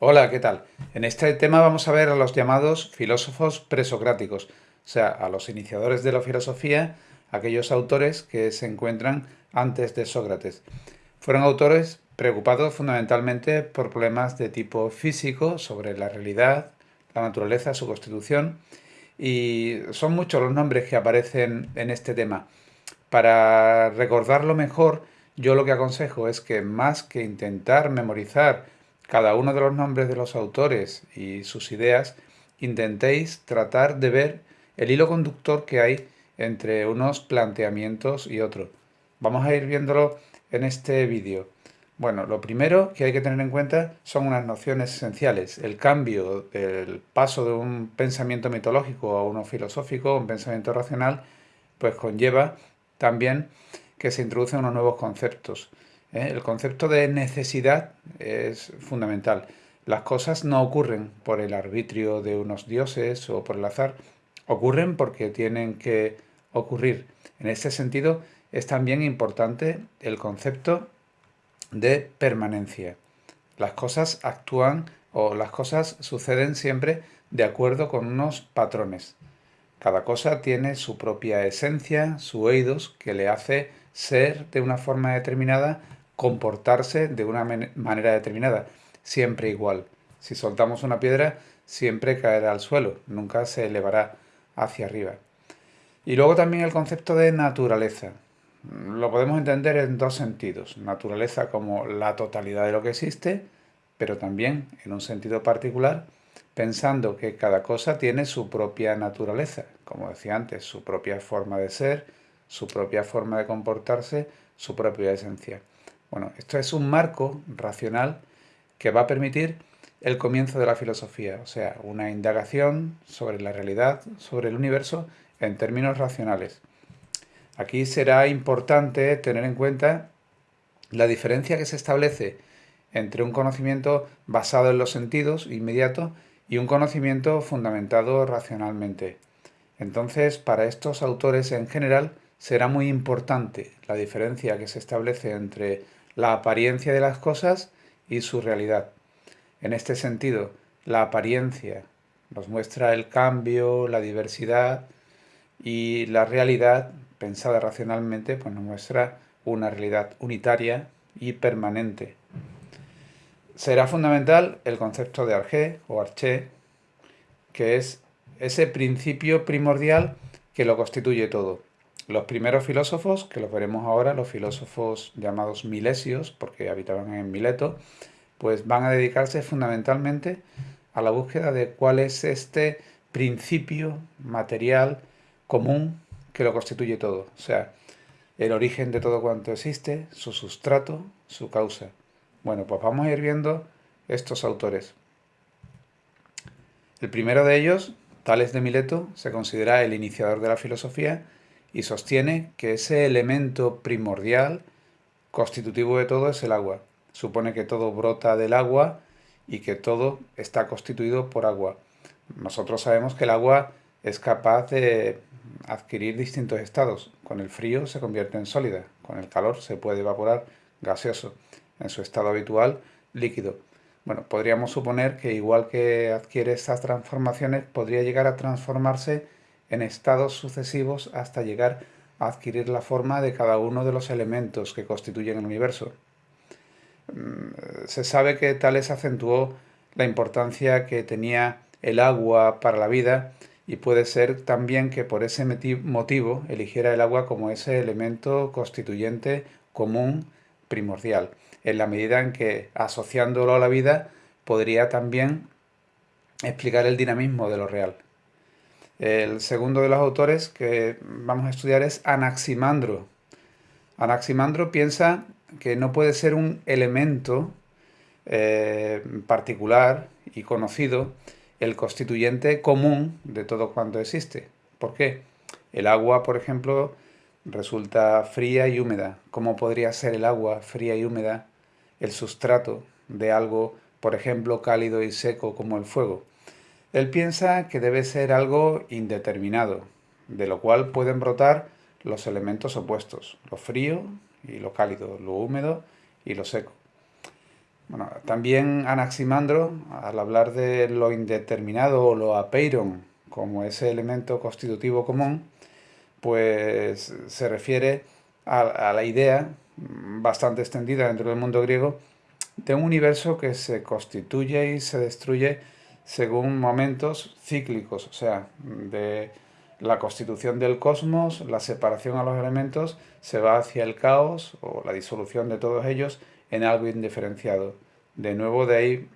Hola, ¿qué tal? En este tema vamos a ver a los llamados filósofos presocráticos, o sea, a los iniciadores de la filosofía, aquellos autores que se encuentran antes de Sócrates. Fueron autores preocupados fundamentalmente por problemas de tipo físico, sobre la realidad, la naturaleza, su constitución, y son muchos los nombres que aparecen en este tema. Para recordarlo mejor, yo lo que aconsejo es que más que intentar memorizar cada uno de los nombres de los autores y sus ideas, intentéis tratar de ver el hilo conductor que hay entre unos planteamientos y otros. Vamos a ir viéndolo en este vídeo. Bueno, lo primero que hay que tener en cuenta son unas nociones esenciales. El cambio, el paso de un pensamiento mitológico a uno filosófico, un pensamiento racional, pues conlleva también que se introducen unos nuevos conceptos. ¿Eh? El concepto de necesidad es fundamental. Las cosas no ocurren por el arbitrio de unos dioses o por el azar, ocurren porque tienen que ocurrir. En este sentido es también importante el concepto de permanencia. Las cosas actúan o las cosas suceden siempre de acuerdo con unos patrones. Cada cosa tiene su propia esencia, su eidos, que le hace ser de una forma determinada comportarse de una manera determinada, siempre igual. Si soltamos una piedra, siempre caerá al suelo, nunca se elevará hacia arriba. Y luego también el concepto de naturaleza. Lo podemos entender en dos sentidos. Naturaleza como la totalidad de lo que existe, pero también en un sentido particular, pensando que cada cosa tiene su propia naturaleza, como decía antes, su propia forma de ser, su propia forma de comportarse, su propia esencia. Bueno, esto es un marco racional que va a permitir el comienzo de la filosofía, o sea, una indagación sobre la realidad, sobre el universo, en términos racionales. Aquí será importante tener en cuenta la diferencia que se establece entre un conocimiento basado en los sentidos inmediato y un conocimiento fundamentado racionalmente. Entonces, para estos autores en general, será muy importante la diferencia que se establece entre la apariencia de las cosas y su realidad. En este sentido, la apariencia nos muestra el cambio, la diversidad y la realidad, pensada racionalmente, pues nos muestra una realidad unitaria y permanente. Será fundamental el concepto de Arché o Arché, que es ese principio primordial que lo constituye todo. Los primeros filósofos, que los veremos ahora, los filósofos llamados milesios, porque habitaban en Mileto, pues van a dedicarse fundamentalmente a la búsqueda de cuál es este principio material común que lo constituye todo. O sea, el origen de todo cuanto existe, su sustrato, su causa. Bueno, pues vamos a ir viendo estos autores. El primero de ellos, Tales de Mileto, se considera el iniciador de la filosofía y sostiene que ese elemento primordial constitutivo de todo es el agua. Supone que todo brota del agua y que todo está constituido por agua. Nosotros sabemos que el agua es capaz de adquirir distintos estados. Con el frío se convierte en sólida, con el calor se puede evaporar gaseoso, en su estado habitual líquido. Bueno, podríamos suponer que igual que adquiere estas transformaciones, podría llegar a transformarse en estados sucesivos hasta llegar a adquirir la forma de cada uno de los elementos que constituyen el universo. Mm, se sabe que Tales acentuó la importancia que tenía el agua para la vida y puede ser también que por ese motivo eligiera el agua como ese elemento constituyente común primordial, en la medida en que asociándolo a la vida podría también explicar el dinamismo de lo real. El segundo de los autores que vamos a estudiar es Anaximandro. Anaximandro piensa que no puede ser un elemento eh, particular y conocido el constituyente común de todo cuanto existe. ¿Por qué? El agua, por ejemplo, resulta fría y húmeda. ¿Cómo podría ser el agua fría y húmeda el sustrato de algo, por ejemplo, cálido y seco como el fuego? Él piensa que debe ser algo indeterminado, de lo cual pueden brotar los elementos opuestos, lo frío y lo cálido, lo húmedo y lo seco. Bueno, también Anaximandro, al hablar de lo indeterminado o lo apeiron como ese elemento constitutivo común, pues se refiere a, la idea bastante extendida dentro del mundo griego de un universo que se constituye y se destruye según momentos cíclicos, o sea, de la constitución del cosmos, la separación a los elementos, se va hacia el caos o la disolución de todos ellos en algo indiferenciado. De nuevo de ahí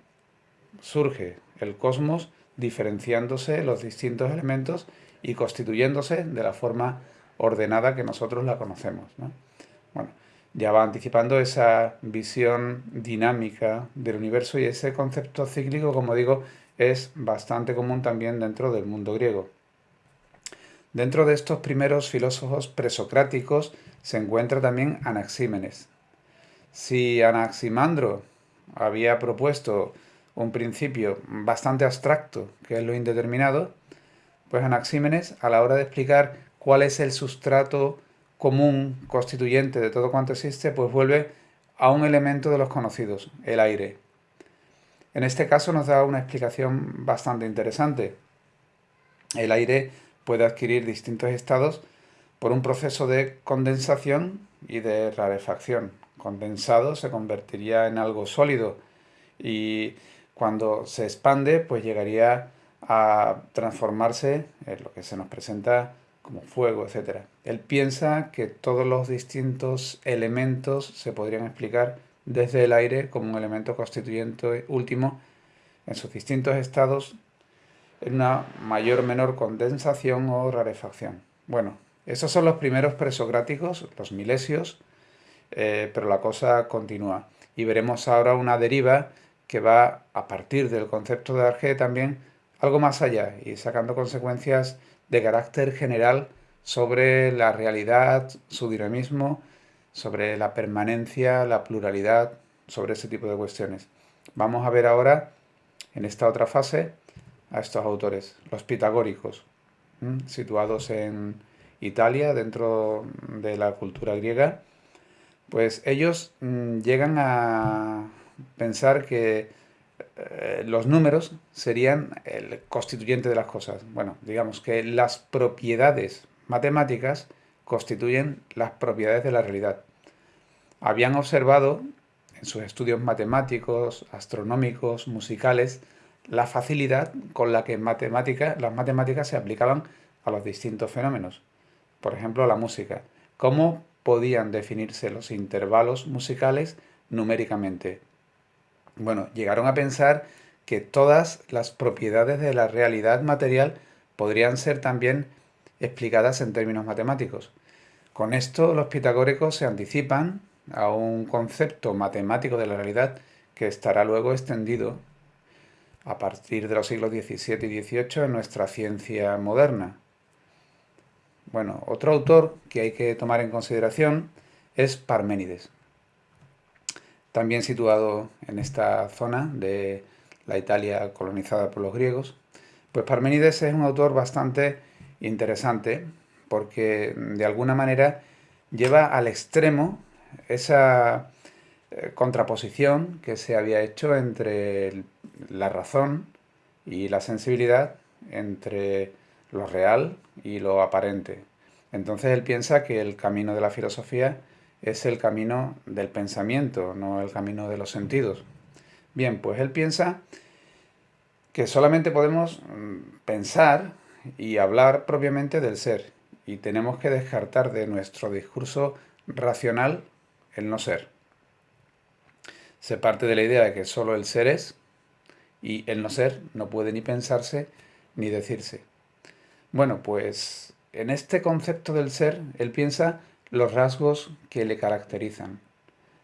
surge el cosmos diferenciándose los distintos elementos y constituyéndose de la forma ordenada que nosotros la conocemos. Bueno, ya va anticipando esa visión dinámica del universo y ese concepto cíclico, como digo, es bastante común también dentro del mundo griego. Dentro de estos primeros filósofos presocráticos se encuentra también Anaxímenes. Si Anaximandro había propuesto un principio bastante abstracto, que es lo indeterminado, pues Anaxímenes, a la hora de explicar cuál es el sustrato común constituyente de todo cuanto existe, pues vuelve a un elemento de los conocidos, el aire. En este caso nos da una explicación bastante interesante. El aire puede adquirir distintos estados por un proceso de condensación y de rarefacción. Condensado se convertiría en algo sólido y cuando se expande pues llegaría a transformarse en lo que se nos presenta como fuego, etc. Él piensa que todos los distintos elementos se podrían explicar desde el aire como un elemento constituyente último en sus distintos estados en una mayor o menor condensación o rarefacción. Bueno, esos son los primeros presocráticos, los milesios, eh, pero la cosa continúa. Y veremos ahora una deriva que va a partir del concepto de Arge también algo más allá y sacando consecuencias de carácter general sobre la realidad, su dinamismo, sobre la permanencia, la pluralidad, sobre ese tipo de cuestiones. Vamos a ver ahora, en esta otra fase, a estos autores, los pitagóricos, situados en Italia, dentro de la cultura griega, pues ellos mm, llegan a pensar que eh, los números serían el constituyente de las cosas. Bueno, digamos que las propiedades matemáticas constituyen las propiedades de la realidad. Habían observado en sus estudios matemáticos, astronómicos, musicales, la facilidad con la que matemática, las matemáticas se aplicaban a los distintos fenómenos. Por ejemplo, la música. ¿Cómo podían definirse los intervalos musicales numéricamente? Bueno, llegaron a pensar que todas las propiedades de la realidad material podrían ser también explicadas en términos matemáticos. Con esto los pitagóricos se anticipan a un concepto matemático de la realidad que estará luego extendido a partir de los siglos XVII y XVIII en nuestra ciencia moderna. Bueno, otro autor que hay que tomar en consideración es Parménides también situado en esta zona de la Italia colonizada por los griegos. Pues Parmenides es un autor bastante interesante porque de alguna manera lleva al extremo esa eh, contraposición que se había hecho entre la razón y la sensibilidad, entre lo real y lo aparente. Entonces él piensa que el camino de la filosofía es el camino del pensamiento, no el camino de los sentidos. Bien, pues él piensa que solamente podemos mm, pensar y hablar propiamente del ser y tenemos que descartar de nuestro discurso racional el no ser. Se parte de la idea de que solo el ser es y el no ser no puede ni pensarse ni decirse. Bueno, pues en este concepto del ser, él piensa los rasgos que le caracterizan.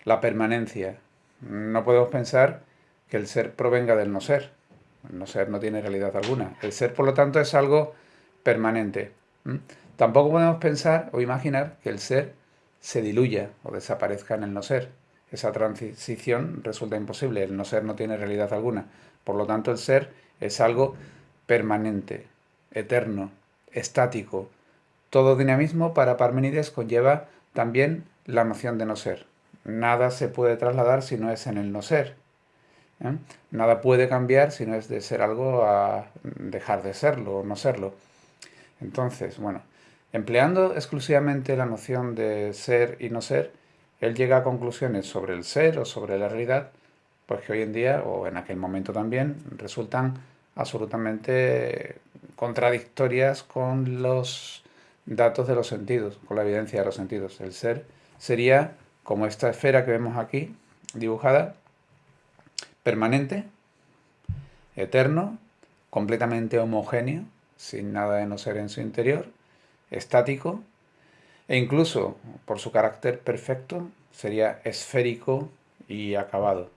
La permanencia. No podemos pensar que el ser provenga del no ser. No ser no tiene realidad alguna. El ser, por lo tanto, es algo permanente. Tampoco podemos pensar o imaginar que el ser se diluya o desaparezca en el no ser. Esa transición resulta imposible. El no ser no tiene realidad alguna. Por lo tanto, el ser es algo permanente, eterno, estático, todo dinamismo para Parmenides conlleva también la noción de no ser. Nada se puede trasladar si no es en el no ser. ¿Eh? Nada puede cambiar si no es de ser algo a dejar de serlo o no serlo. Entonces, bueno, empleando exclusivamente la noción de ser y no ser, él llega a conclusiones sobre el ser o sobre la realidad, pues que hoy en día, o en aquel momento también, resultan absolutamente contradictorias con los datos de los sentidos, con la evidencia de los sentidos. El ser sería como esta esfera que vemos aquí, dibujada, permanente, eterno, completamente homogéneo, sin nada de no ser en su interior, estático, e incluso, por su carácter perfecto, sería esférico y acabado.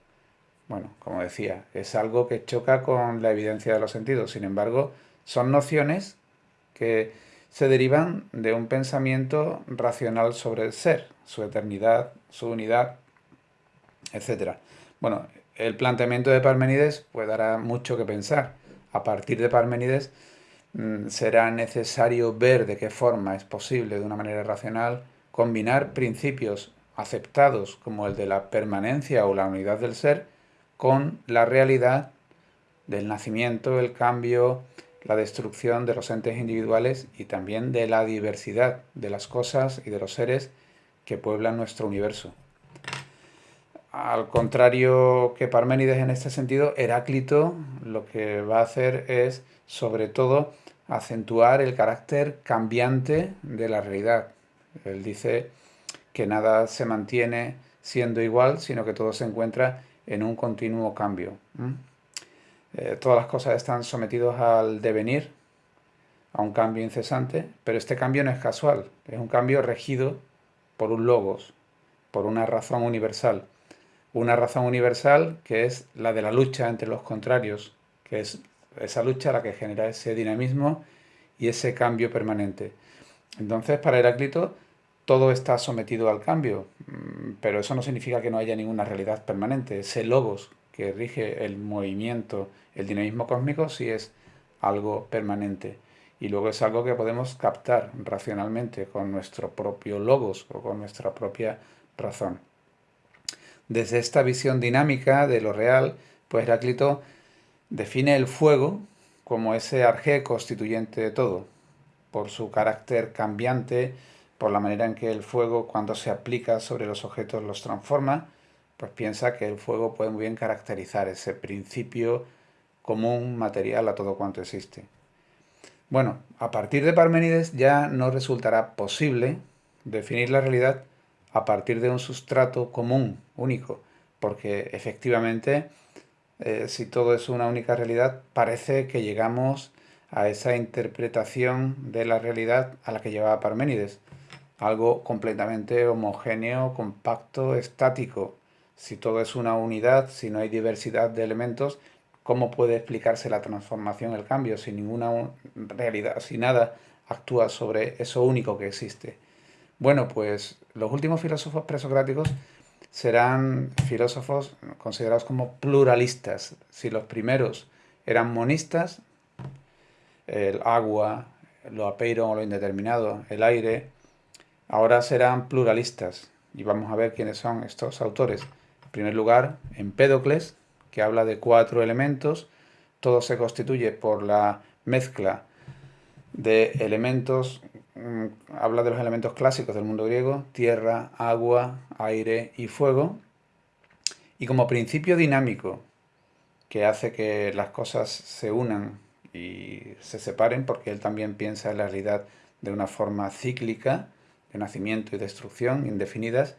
Bueno, como decía, es algo que choca con la evidencia de los sentidos. Sin embargo, son nociones que se derivan de un pensamiento racional sobre el ser, su eternidad, su unidad, etc. Bueno, el planteamiento de Parmenides pues dará mucho que pensar. A partir de Parmenides mm, será necesario ver de qué forma es posible, de una manera racional, combinar principios aceptados como el de la permanencia o la unidad del ser con la realidad del nacimiento, el cambio, la destrucción de los entes individuales y también de la diversidad de las cosas y de los seres que pueblan nuestro universo. Al contrario que Parménides en este sentido, Heráclito lo que va a hacer es, sobre todo, acentuar el carácter cambiante de la realidad. Él dice que nada se mantiene siendo igual, sino que todo se encuentra en un continuo cambio. Eh, todas las cosas están sometidas al devenir, a un cambio incesante, pero este cambio no es casual, es un cambio regido por un logos, por una razón universal. Una razón universal que es la de la lucha entre los contrarios, que es esa lucha la que genera ese dinamismo y ese cambio permanente. Entonces, para Heráclito, todo está sometido al cambio, mm, pero eso no significa que no haya ninguna realidad permanente. Ese logos que rige el movimiento, el dinamismo cósmico, sí es algo permanente. Y luego es algo que podemos captar racionalmente con nuestro propio logos o con nuestra propia razón. Desde esta visión dinámica de lo real, pues Heráclito define el fuego como ese arjé constituyente de todo, por su carácter cambiante, por la manera en que el fuego cuando se aplica sobre los objetos los transforma, pues piensa que el fuego puede muy bien caracterizar ese principio común material a todo cuanto existe. Bueno, a partir de Parménides ya no resultará posible definir la realidad a partir de un sustrato común, único, porque efectivamente, eh, si todo es una única realidad, parece que llegamos a esa interpretación de la realidad a la que llevaba Parménides, algo completamente homogéneo, compacto, estático. Si todo es una unidad, si no hay diversidad de elementos, ¿cómo puede explicarse la transformación, el cambio, si ninguna realidad, si nada actúa sobre eso único que existe? Bueno, pues los últimos filósofos presocráticos serán filósofos considerados como pluralistas. Si los primeros eran monistas, el agua, lo apeiro o lo indeterminado, el aire, ahora serán pluralistas. Y vamos a ver quiénes son estos autores. En primer lugar, Empédocles, que habla de cuatro elementos. Todo se constituye por la mezcla de elementos, habla de los elementos clásicos del mundo griego, tierra, agua, aire y fuego. Y como principio dinámico que hace que las cosas se unan y se separen, porque él también piensa en la realidad de una forma cíclica, de nacimiento y destrucción indefinidas,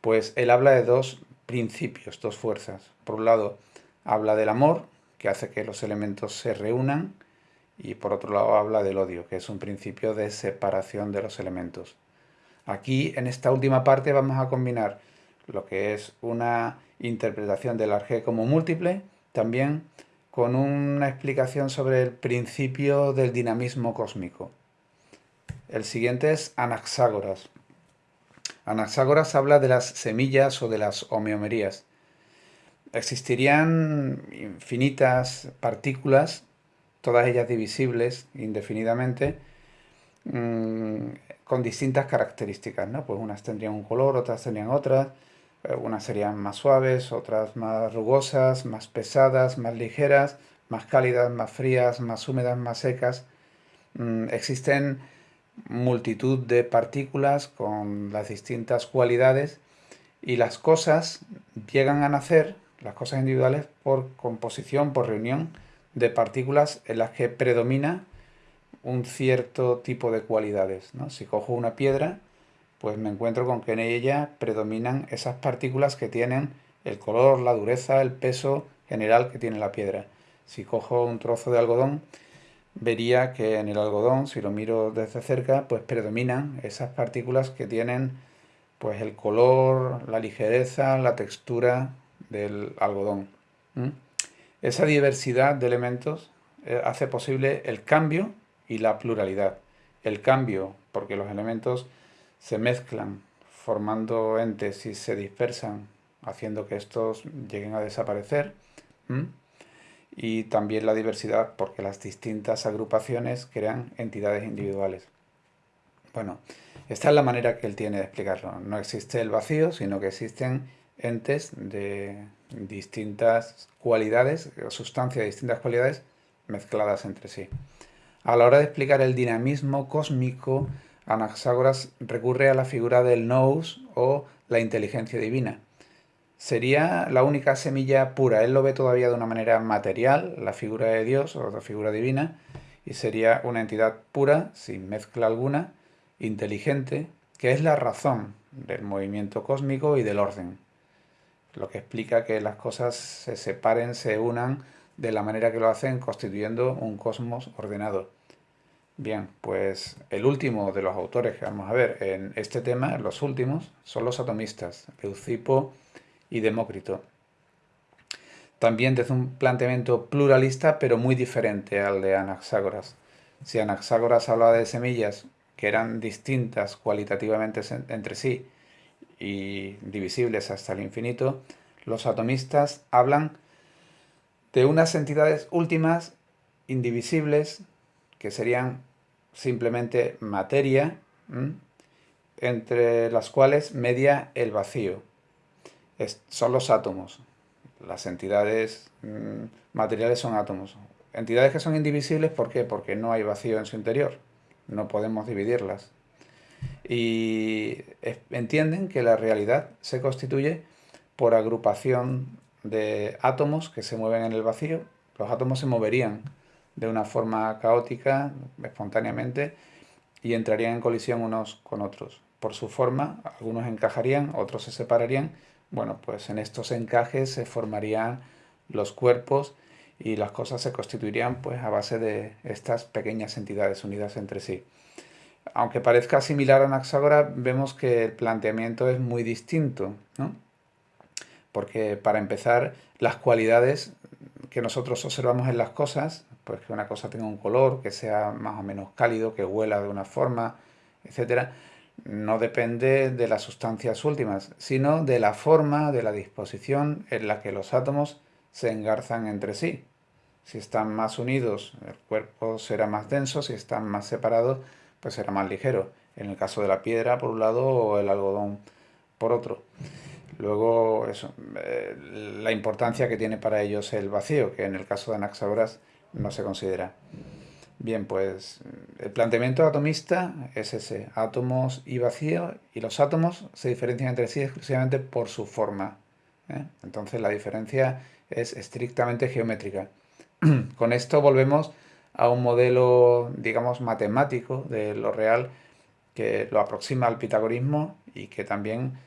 pues él habla de dos principios, dos fuerzas. Por un lado, habla del amor, que hace que los elementos se reúnan, y por otro lado habla del odio, que es un principio de separación de los elementos. Aquí, en esta última parte, vamos a combinar lo que es una interpretación del arjé como múltiple, también con una explicación sobre el principio del dinamismo cósmico. El siguiente es Anaxágoras. Anaxágoras habla de las semillas o de las homeomerías. Existirían infinitas partículas, todas ellas divisibles indefinidamente, mm, con distintas características, ¿no? Pues unas tendrían un color, otras tendrían otras. Eh, unas serían más suaves, otras más rugosas, más pesadas, más ligeras, más cálidas, más frías, más húmedas, más secas. Mm, existen multitud de partículas con las distintas cualidades y las cosas llegan a nacer, las cosas individuales, por composición, por reunión de partículas en las que predomina un cierto tipo de cualidades. Si cojo una piedra, pues me encuentro con que en ella predominan esas partículas que tienen el color, la dureza, el peso general que tiene la piedra. Si cojo un trozo de algodón, vería que en el algodón, si lo miro desde cerca, pues predominan esas partículas que tienen pues el color, la ligereza, la textura del algodón. Esa diversidad de elementos eh, hace posible el cambio y la pluralidad. El cambio, porque los elementos se mezclan formando entes y se dispersan, haciendo que estos lleguen a desaparecer. Y también la diversidad, porque las distintas agrupaciones crean entidades individuales. Bueno, esta es la manera que él tiene de explicarlo. No existe el vacío, sino que existen entes de distintas cualidades, sustancias de distintas cualidades mezcladas entre sí. A la hora de explicar el dinamismo cósmico, Anaxágoras recurre a la figura del nous o la inteligencia divina. Sería la única semilla pura. Él lo ve todavía de una manera material, la figura de Dios o la figura divina, y sería una entidad pura, sin mezcla alguna, inteligente, que es la razón del movimiento cósmico y del orden. Lo que explica que las cosas se separen, se unan de la manera que lo hacen, constituyendo un cosmos ordenado. Bien, pues el último de los autores que vamos a ver en este tema, los últimos, son los atomistas, Leucipo y Demócrito. También desde un planteamiento pluralista, pero muy diferente al de Anaxágoras. Si Anaxágoras hablaba de semillas que eran distintas cualitativamente entre sí y divisibles hasta el infinito, los atomistas hablan de unas entidades últimas, indivisibles, que serían simplemente materia, entre las cuales media el vacío. son los átomos. Las entidades materiales son átomos. Entidades que son indivisibles, ¿por qué? Porque no hay vacío en su interior. No podemos dividirlas. Y entienden que la realidad se constituye por agrupación de átomos que se mueven en el vacío. Los átomos se moverían de una forma caótica, espontáneamente, y entrarían en colisión unos con otros. Por su forma, algunos encajarían, otros se separarían. Bueno, pues en estos encajes se formarían los cuerpos y las cosas se constituirían pues a base de estas pequeñas entidades unidas entre sí. Aunque parezca similar a Anaxágora, vemos que el planteamiento es muy distinto, ¿no? Porque para empezar, las cualidades que nosotros observamos en las cosas pues que una cosa tenga un color, que sea más o menos cálido, que huela de una forma, etcétera, no depende de las sustancias últimas, sino de la forma, de la disposición en la que los átomos se engarzan entre sí. Si están más unidos, el cuerpo será más denso, si están más separados, pues será más ligero. En el caso de la piedra, por un lado, o el algodón, por otro. Luego, eso, eh, la importancia que tiene para ellos el vacío, que en el caso de Anaxagoras no se considera. Bien, pues el planteamiento atomista es ese, átomos y vacío, y los átomos se diferencian entre sí exclusivamente por su forma. ¿eh? Entonces la diferencia es estrictamente geométrica. Con esto volvemos a un modelo, digamos, matemático de lo real que lo aproxima al pitagorismo y que también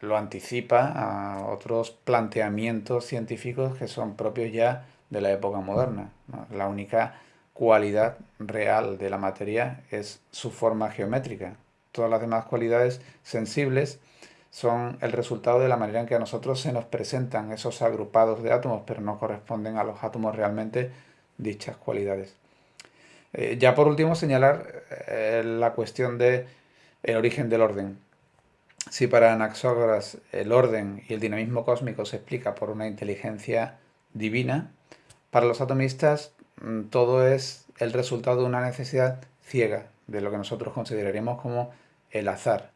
lo anticipa a otros planteamientos científicos que son propios ya de la época moderna. La única cualidad real de la materia es su forma geométrica. Todas las demás cualidades sensibles son el resultado de la manera en que a nosotros se nos presentan esos agrupados de átomos, pero no corresponden a los átomos realmente dichas cualidades. Eh, ya por último señalar eh, la cuestión de el origen del orden. Si para Anaxágoras el orden y el dinamismo cósmico se explica por una inteligencia divina, para los atomistas mm, todo es el resultado de una necesidad ciega, de lo que nosotros consideraríamos como el azar.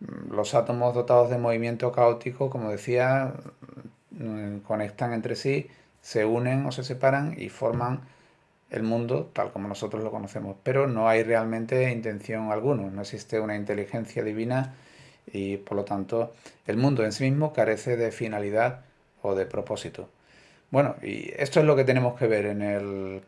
mm, los átomos dotados de movimiento caótico, como decía, mm, conectan entre sí, se unen o se separan y forman el mundo tal como nosotros lo conocemos. Pero no hay realmente intención alguna, no existe una inteligencia divina y por lo tanto el mundo en sí mismo carece de finalidad o de propósito. Bueno, y esto es lo que tenemos que ver en el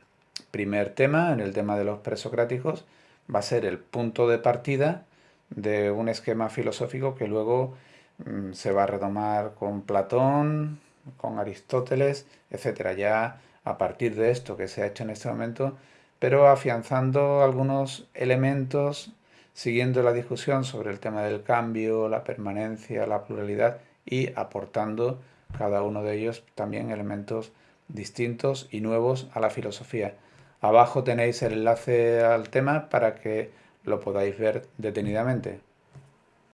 primer tema, en el tema de los presocráticos, va a ser el punto de partida de un esquema filosófico que luego mm, se va a retomar con Platón, con Aristóteles, etcétera, ya a partir de esto que se ha hecho en este momento, pero afianzando algunos elementos, siguiendo la discusión sobre el tema del cambio, la permanencia, la pluralidad y aportando cada uno de ellos también elementos distintos y nuevos a la filosofía. Abajo tenéis el enlace al tema para que lo podáis ver detenidamente.